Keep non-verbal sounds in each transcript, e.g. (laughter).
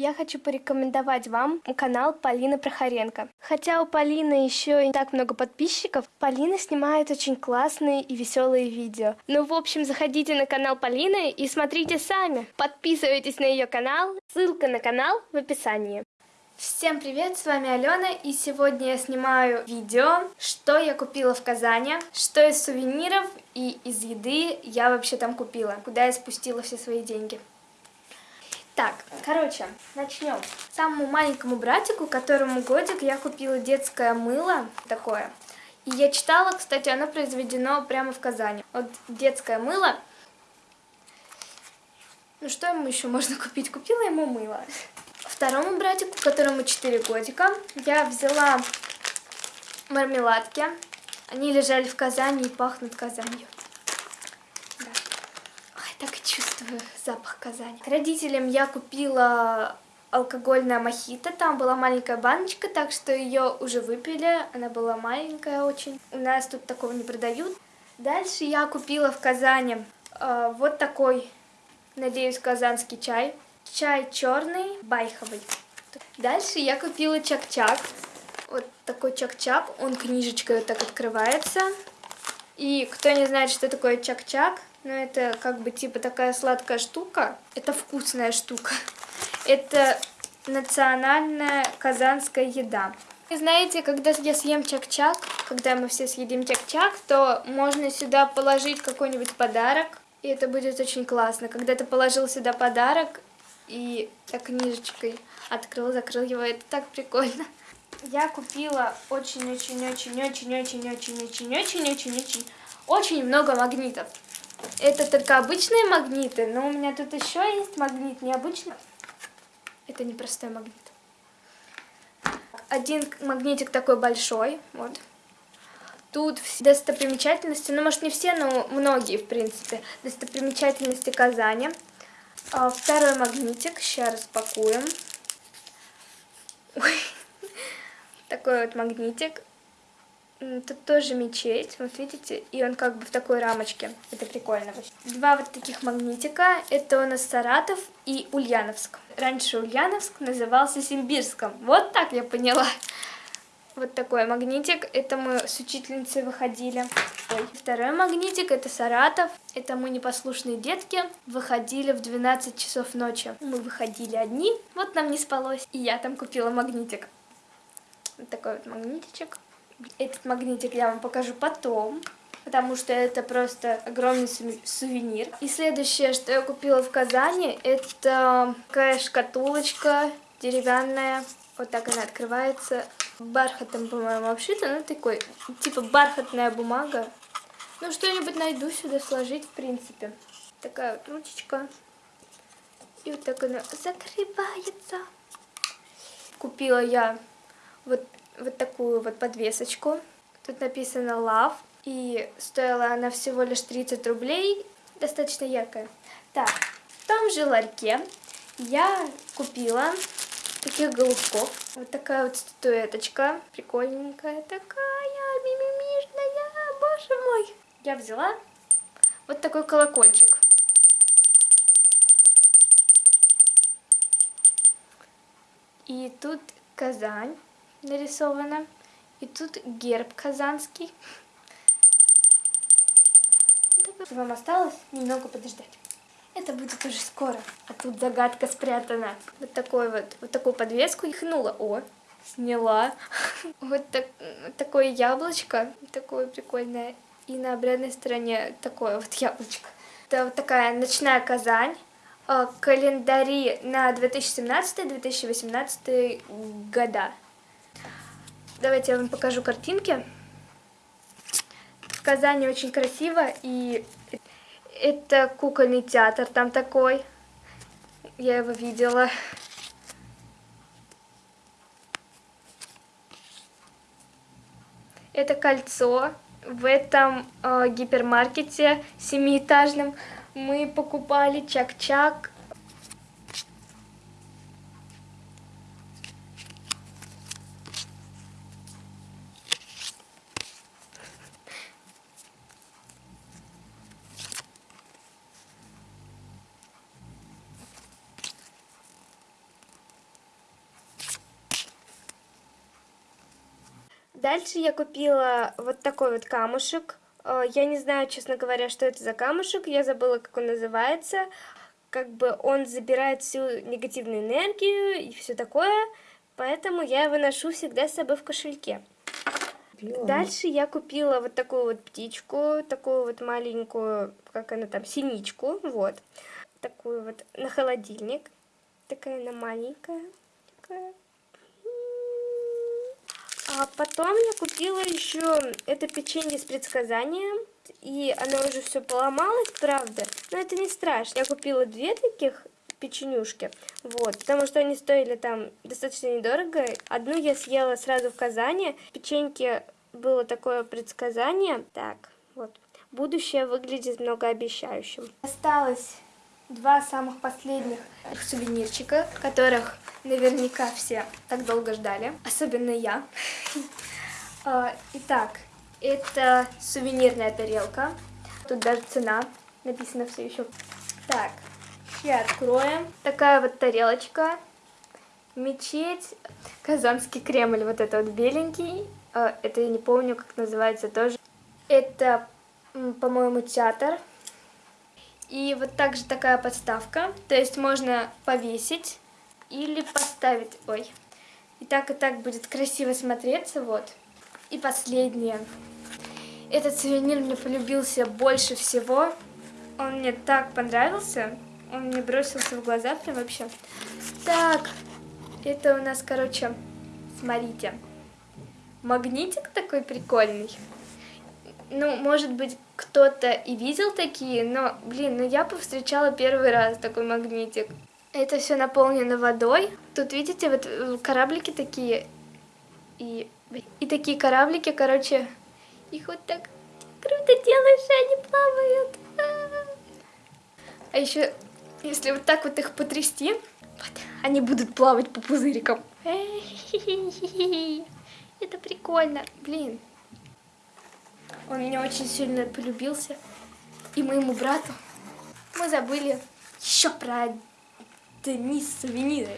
Я хочу порекомендовать вам канал Полины Прохоренко. Хотя у Полины еще не так много подписчиков, Полина снимает очень классные и веселые видео. Ну, в общем, заходите на канал Полины и смотрите сами. Подписывайтесь на ее канал, ссылка на канал в описании. Всем привет, с вами Алена, и сегодня я снимаю видео, что я купила в Казани, что из сувениров и из еды я вообще там купила, куда я спустила все свои деньги. Так, короче, начнем. Самому маленькому братику, которому годик, я купила детское мыло такое. И я читала, кстати, оно произведено прямо в Казани. Вот детское мыло. Ну что ему еще можно купить? Купила ему мыло. Второму братику, которому 4 годика, я взяла мармеладки. Они лежали в Казани и пахнут Казанью чувствую запах Казани. Родителям я купила алкогольная мохито, там была маленькая баночка, так что ее уже выпили, она была маленькая очень. У нас тут такого не продают. Дальше я купила в Казани э, вот такой, надеюсь, казанский чай. Чай черный, байховый. Дальше я купила чак-чак. Вот такой чак-чак, он книжечкой вот так открывается. И кто не знает, что такое чак-чак, но ну, это как бы типа такая сладкая штука. Это вкусная штука. (laughs) Это национальная казанская еда. И знаете, когда я съем чак-чак, когда мы все съедим чак-чак, то можно сюда положить какой-нибудь подарок, и это будет очень классно. Когда ты положил сюда подарок и так книжечкой открыл, закрыл его, это так прикольно. (laughs) Я купила очень-очень-очень-очень-очень-очень-очень-очень очень много магнитов. Это только обычные магниты, но у меня тут еще есть магнит необычный. Это не простой магнит. Один магнитик такой большой, вот. Тут достопримечательности, ну может не все, но многие в принципе, достопримечательности Казани. А, второй магнитик, сейчас распакуем. Ой. (laughs) Такой вот магнитик. Тут тоже мечеть, вот видите, и он как бы в такой рамочке. Это прикольно. Два вот таких магнитика. Это у нас Саратов и Ульяновск. Раньше Ульяновск назывался Симбирском. Вот так я поняла. Вот такой магнитик. Это мы с учительницей выходили. Ой. Второй магнитик это Саратов. Это мы непослушные детки. Выходили в 12 часов ночи. Мы выходили одни. Вот нам не спалось. И я там купила магнитик. Вот такой вот магнитичек. Этот магнитик я вам покажу потом, потому что это просто огромный сувенир. И следующее, что я купила в Казани, это такая шкатулочка деревянная. Вот так она открывается. Бархатом, по-моему, обшита. Ну, такой, типа бархатная бумага. Ну, что-нибудь найду сюда сложить, в принципе. Такая вот ручечка. И вот так она закрывается. Купила я вот вот такую вот подвесочку. Тут написано Love, и стоила она всего лишь 30 рублей, достаточно яркая. Так, в том же ларьке я купила таких голубков. Вот такая вот статуэточка, прикольненькая такая, мимимишная, боже мой. Я взяла вот такой колокольчик. И тут Казань нарисовано. И тут герб казанский. Вам осталось немного подождать. Это будет уже скоро. А тут загадка спрятана. Вот такой вот, вот такую подвеску ихнула. О, сняла. (laughs) Вот так, такое яблочко, такое прикольное. И на обратной стороне такое вот яблочко. Это вот такая ночная Казань. А, календари на 2017-2018 года. Давайте я вам покажу картинки. В Казани очень красиво, и это кукольный театр там такой. Я его видела. Это кольцо. В этом э, гипермаркете семиэтажном мы покупали чак-чак Дальше я купила вот такой вот камушек. Э, я не знаю, честно говоря, что это за камушек, я забыла, как он называется. Как бы он забирает всю негативную энергию и все такое, поэтому я его ношу всегда с собой в кошельке. Дальше я купила вот такую вот птичку, такую вот маленькую, как она там, синичку, вот. Такую вот на холодильник. Такая она маленькая. Такая. А потом я купила еще это печенье с предсказанием. И оно уже все поломалось, правда. Но это не страшно. Я купила две таких печенюшки. Вот, потому что они стоили там достаточно недорого. Одну я съела сразу в Казани. Печеньки было такое предсказание. Так, вот. Будущее выглядит многообещающим. Осталось два самых последних сувенирчика, которых наверняка все так долго ждали, особенно я. (laughs) А, итак, это сувенирная тарелка. Тут даже цена написана все еще. Так, сейчас откроем. Такая вот тарелочка. Мечеть. Казанский Кремль, вот это вот беленький. А, это я не помню, как называется тоже. Это, по-моему, театр. И вот также такая подставка, то есть можно повесить или поставить, ой, и так и так будет красиво смотреться, вот. И последнее. Этот сувенир мне полюбился больше всего, он мне так понравился, он мне бросился в глаза прям вообще. Так, это у нас, короче, смотрите, магнитик такой прикольный ну, может быть, кто-то и видел такие, но, блин, ну я повстречала первый раз такой магнитик. Это все наполнено водой. Тут, видите, вот э, кораблики такие. И, и такие кораблики, короче, их вот так круто делаешь, и они плавают. А еще, если вот так вот их потрясти, вот, они будут плавать по пузырикам. (laughs) Это прикольно, блин. Он меня очень сильно полюбился. И моему брату мы забыли еще про Денис сувениры.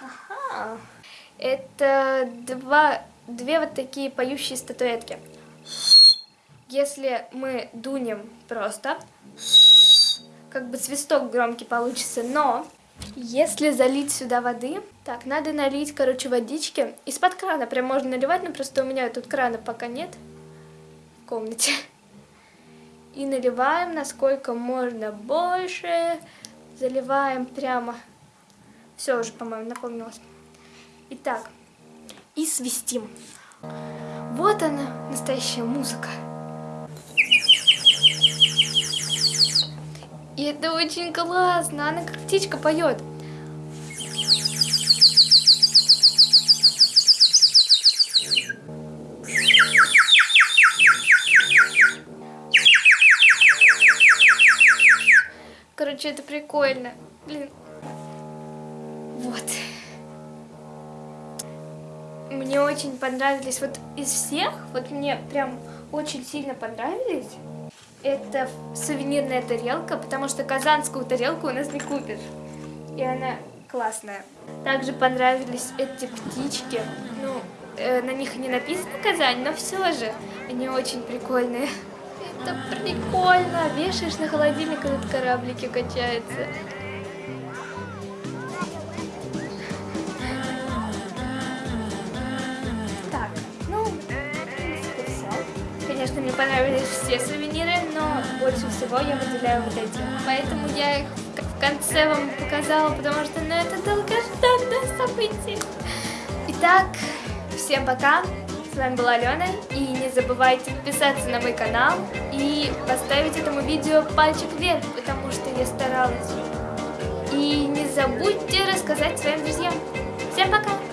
Ага. Это два, две вот такие поющие статуэтки. Если мы дунем просто, как бы свисток громкий получится, но если залить сюда воды, так, надо налить, короче, водички из-под крана, прям можно наливать, но просто у меня тут крана пока нет комнате. И наливаем насколько можно больше. Заливаем прямо. Все уже, по-моему, напомнилось. Итак, и свистим. Вот она, настоящая музыка. И это очень классно. Она как птичка поет. Прикольно. Блин. Вот. Мне очень понравились, вот из всех, вот мне прям очень сильно понравились. Это сувенирная тарелка, потому что казанскую тарелку у нас не купишь. И она классная. Также понравились эти птички. Ну, э, на них не написано Казань, но все же они очень прикольные. Это прикольно. Вешаешь на холодильник, и тут кораблики качаются. Так, ну, в принципе, все. Конечно, мне понравились все сувениры, но больше всего я выделяю вот эти. Поэтому я их в конце вам показала, потому что, ну, это долгожданное событие. Итак, всем пока вами была Алена, и не забывайте подписаться на мой канал и поставить этому видео пальчик вверх, потому что я старалась. И не забудьте рассказать своим друзьям. Всем пока!